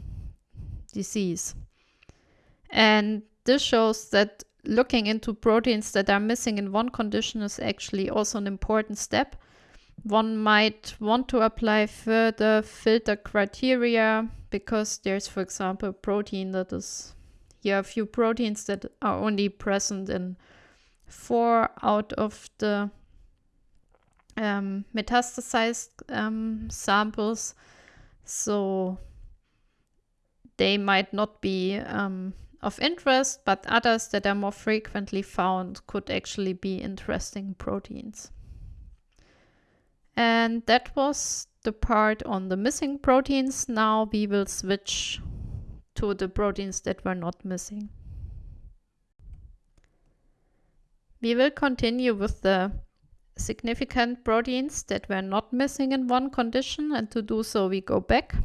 disease. And this shows that looking into proteins that are missing in one condition is actually also an important step. One might want to apply further filter criteria because there's, for example, a protein that is, here a few proteins that are only present in four out of the um, metastasized um, samples. So they might not be um, of interest, but others that are more frequently found could actually be interesting proteins. And that was the part on the missing proteins. Now we will switch to the proteins that were not missing. We will continue with the significant proteins that were not missing in one condition and to do so we go back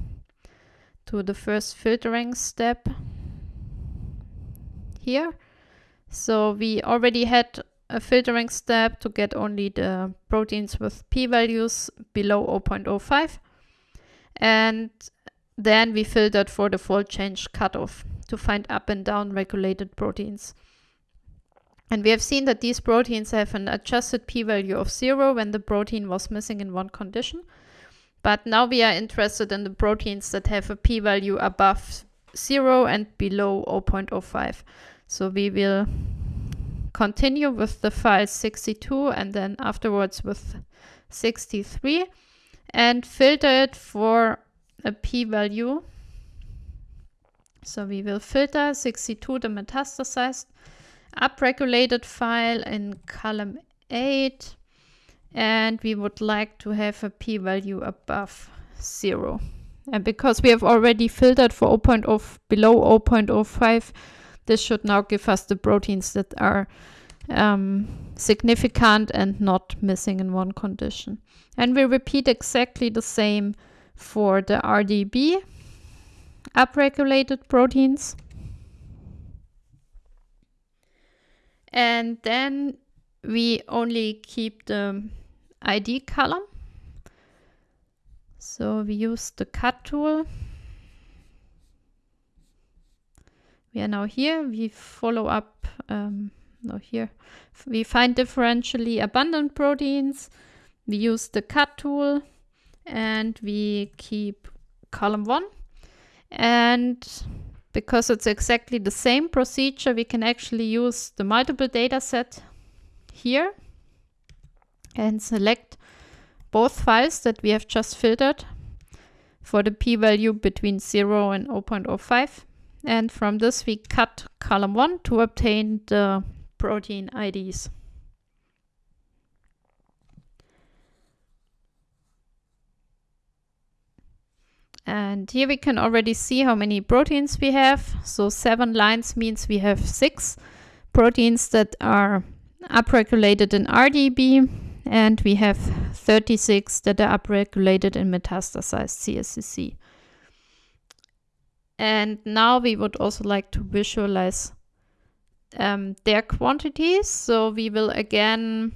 to the first filtering step here. So we already had a filtering step to get only the proteins with p-values below 0.05. And then we filtered for the fold change cutoff to find up and down regulated proteins. And we have seen that these proteins have an adjusted p-value of zero when the protein was missing in one condition. But now we are interested in the proteins that have a p-value above 0 and below 0.05. So we will continue with the file 62 and then afterwards with 63 and filter it for a p-value. So we will filter 62 the metastasized upregulated file in column 8 and we would like to have a p-value above 0. And because we have already filtered for 0.0 below 0.05, this should now give us the proteins that are um, significant and not missing in one condition. And we repeat exactly the same for the RDEB upregulated proteins. And then we only keep the ID column. So we use the cut tool. We are now here. We follow up, um, no here. We find differentially abundant proteins. We use the cut tool and we keep column one. And because it's exactly the same procedure, we can actually use the multiple data set here and select both files that we have just filtered for the p-value between 0 and 0.05. And from this we cut column 1 to obtain the protein IDs. And here we can already see how many proteins we have. So seven lines means we have six proteins that are upregulated in RDEB and we have 36 that are upregulated in metastasized CSCC. And now we would also like to visualize um, their quantities. So we will again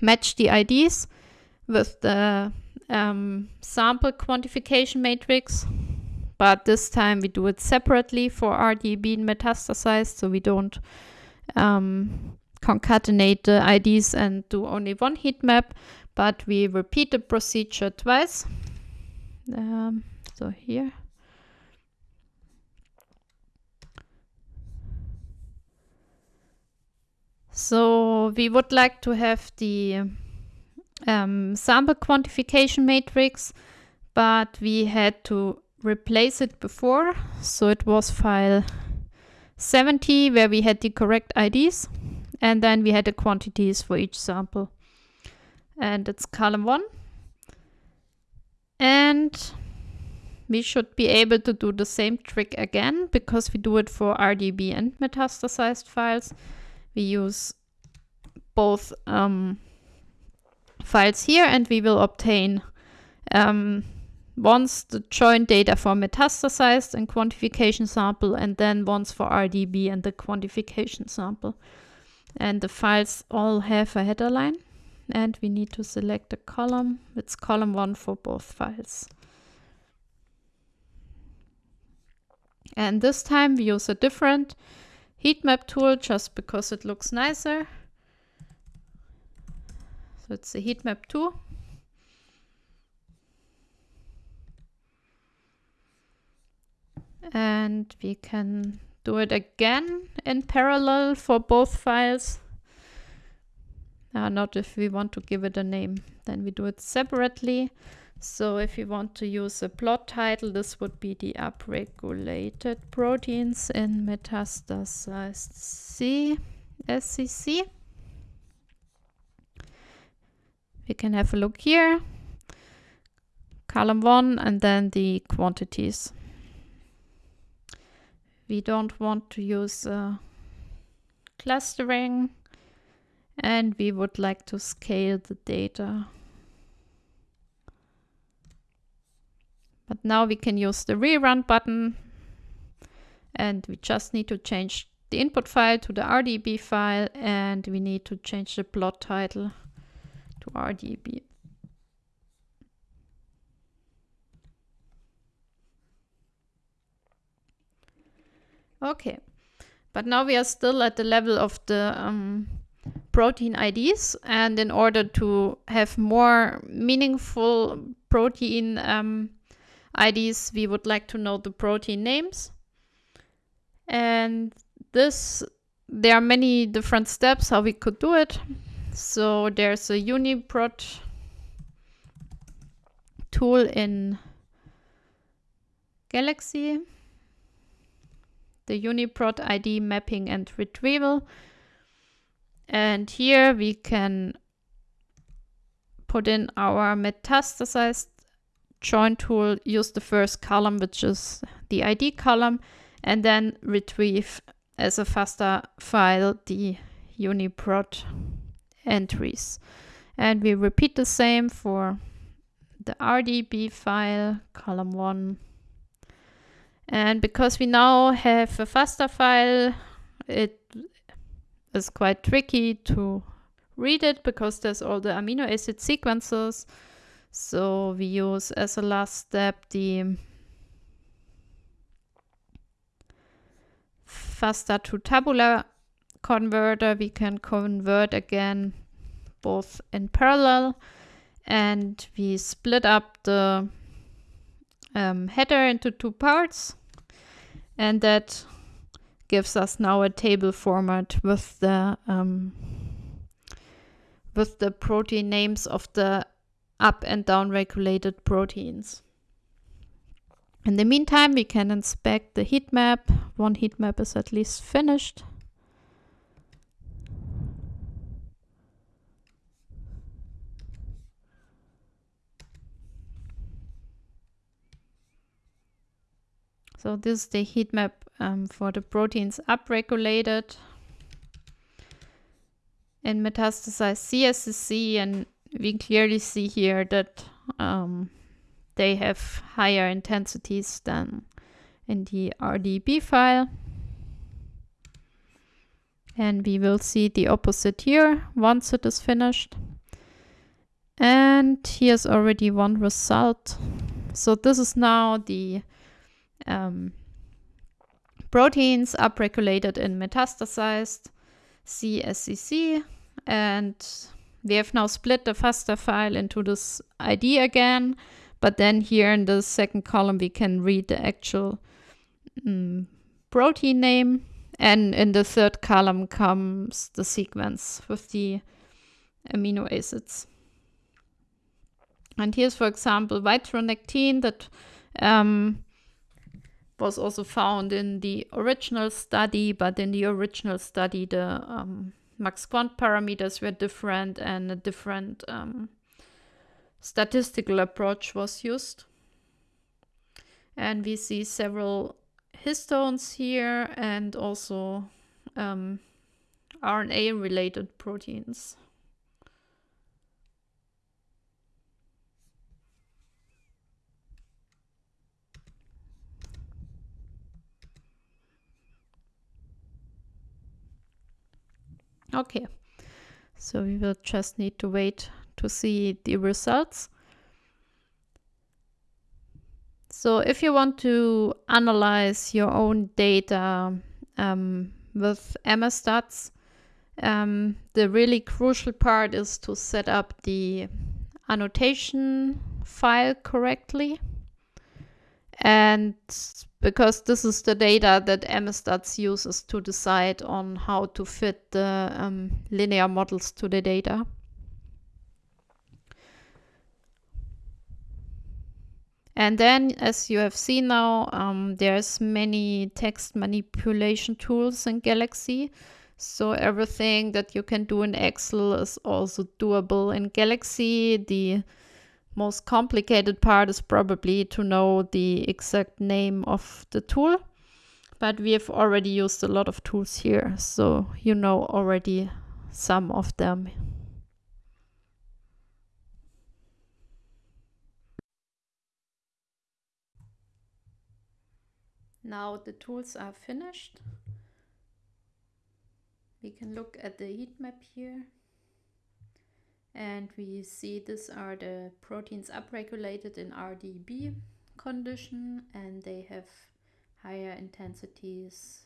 match the IDs with the um, sample quantification matrix. But this time we do it separately for RDEB and metastasized, so we don't um, concatenate the IDs and do only one heat map, but we repeat the procedure twice. Um, so here. So we would like to have the um, sample quantification matrix, but we had to replace it before. So it was file 70 where we had the correct IDs and then we had the quantities for each sample. And it's column one. And we should be able to do the same trick again because we do it for RDEB and metastasized files. We use both um, files here and we will obtain um, once the joint data for metastasized and quantification sample and then once for RDEB and the quantification sample. And the files all have a header line and we need to select a column. It's column one for both files. And this time we use a different heat map tool just because it looks nicer. So it's a heat map 2. And we can do it again in parallel for both files. Uh, not if we want to give it a name, then we do it separately. So if you want to use a plot title, this would be the upregulated proteins in metastasized C SCC. We can have a look here. Column 1 and then the quantities. We don't want to use uh, clustering and we would like to scale the data. But now we can use the rerun button. And we just need to change the input file to the RDEB file. And we need to change the plot title to RDEB. Okay, but now we are still at the level of the um, protein IDs and in order to have more meaningful protein um, IDs, we would like to know the protein names. And this, there are many different steps how we could do it. So there's a UniProt tool in Galaxy, the UniProt ID mapping and retrieval. And here we can put in our metastasized join tool, use the first column, which is the ID column, and then retrieve as a FASTA file the UniProt entries. And we repeat the same for the RDEB file, column 1. And because we now have a FASTA file, it is quite tricky to read it because there's all the amino acid sequences. So we use as a last step the FASTA to tabular converter. We can convert again both in parallel and we split up the um, header into two parts and that gives us now a table format with the um, with the protein names of the up and down regulated proteins. In the meantime, we can inspect the heat map. One heat map is at least finished. So this is the heat map um, for the proteins upregulated in metastasized CSCC and we clearly see here that um, they have higher intensities than in the RDEB file. And we will see the opposite here once it is finished. And here's already one result. So this is now the um, proteins upregulated in metastasized CSCC and we have now split the FASTA file into this ID again, but then here in the second column we can read the actual um, protein name and in the third column comes the sequence with the amino acids. And here's, for example, vitronectin that um, was also found in the original study, but in the original study, the um, MaxQuant parameters were different and a different um, statistical approach was used. And we see several histones here and also um, RNA related proteins. Okay, so we will just need to wait to see the results. So if you want to analyze your own data um, with MSStats, um, the really crucial part is to set up the annotation file correctly. And because this is the data that MSStats uses to decide on how to fit the um, linear models to the data. And then, as you have seen now, um, there's many text manipulation tools in Galaxy. So everything that you can do in Excel is also doable in Galaxy. The most complicated part is probably to know the exact name of the tool. But we have already used a lot of tools here, so you know already some of them. Now the tools are finished. We can look at the heat map here and we see these are the proteins upregulated in RDEB condition and they have higher intensities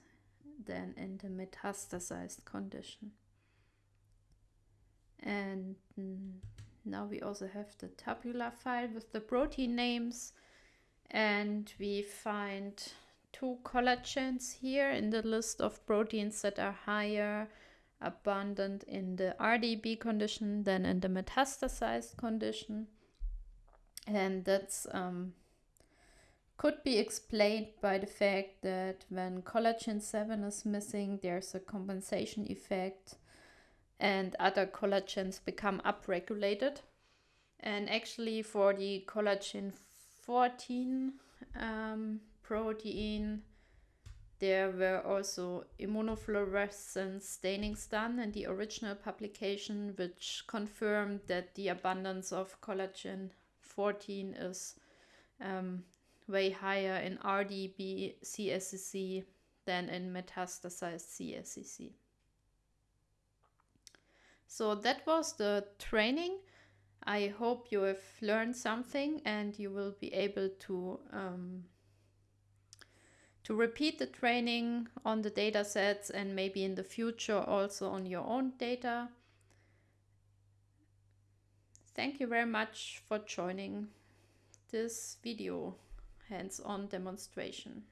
than in the metastasized condition. And mm, now we also have the tabular file with the protein names and we find two collagens here in the list of proteins that are higher abundant in the RDEB condition than in the metastasized condition. And that's um, could be explained by the fact that when collagen 7 is missing, there's a compensation effect and other collagens become upregulated. And actually, for the collagen 14 um, protein, there were also immunofluorescence stainings done in the original publication, which confirmed that the abundance of collagen 14 is um, way higher in RDEB CSCC than in metastasized CSCC. So that was the training. I hope you have learned something and you will be able to um, to repeat the training on the data sets and maybe in the future also on your own data. Thank you very much for joining this video hands-on demonstration.